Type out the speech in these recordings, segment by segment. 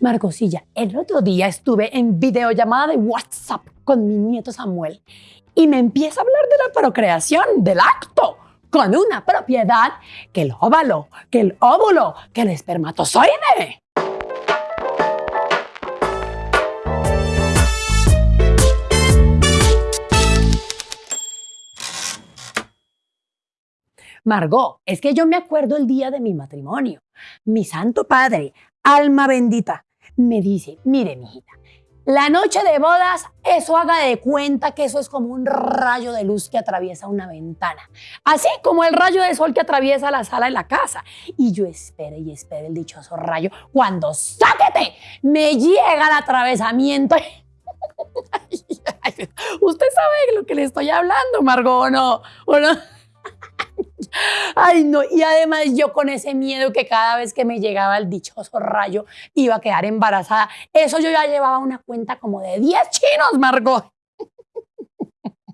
Margosilla, el otro día estuve en videollamada de WhatsApp con mi nieto Samuel y me empieza a hablar de la procreación, del acto, con una propiedad que el óvalo, que el óvulo, que el espermatozoide. Margot, es que yo me acuerdo el día de mi matrimonio. Mi santo padre, alma bendita, me dice, mire, mijita, la noche de bodas, eso haga de cuenta que eso es como un rayo de luz que atraviesa una ventana. Así como el rayo de sol que atraviesa la sala de la casa. Y yo espere y espere el dichoso rayo. Cuando sáquete, me llega el atravesamiento. Usted sabe de lo que le estoy hablando, Margot, ¿o no? ¿O no? Ay, no, y además yo con ese miedo que cada vez que me llegaba el dichoso rayo iba a quedar embarazada. Eso yo ya llevaba una cuenta como de 10 chinos, Margot.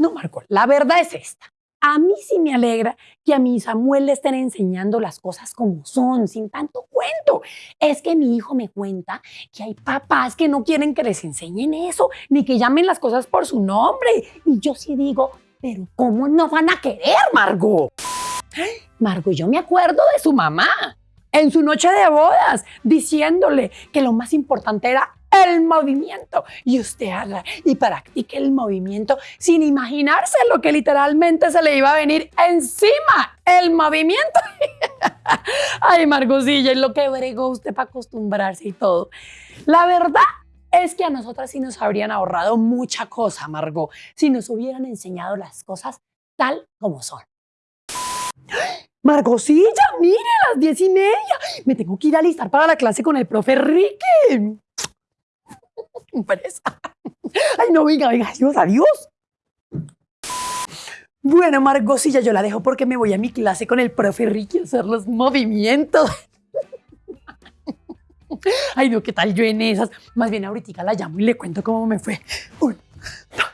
No, Margot, la verdad es esta. A mí sí me alegra que a mi Samuel le estén enseñando las cosas como son, sin tanto cuento. Es que mi hijo me cuenta que hay papás que no quieren que les enseñen eso, ni que llamen las cosas por su nombre. Y yo sí digo, pero ¿cómo no van a querer, Margot? Margot, yo me acuerdo de su mamá en su noche de bodas diciéndole que lo más importante era el movimiento. Y usted haga y practique el movimiento sin imaginarse lo que literalmente se le iba a venir encima, el movimiento. Ay, Margosilla, es lo que bregó usted para acostumbrarse y todo. La verdad es que a nosotras sí nos habrían ahorrado mucha cosa, Margot, si nos hubieran enseñado las cosas tal como son. Margosilla, mire, las diez y media. Me tengo que ir a alistar para la clase con el profe Ricky. Ay, no, venga, venga, adiós, adiós. Bueno, Margosilla, yo la dejo porque me voy a mi clase con el profe Ricky a hacer los movimientos. Ay, no, ¿qué tal yo en esas? Más bien ahorita la llamo y le cuento cómo me fue. Uno, dos.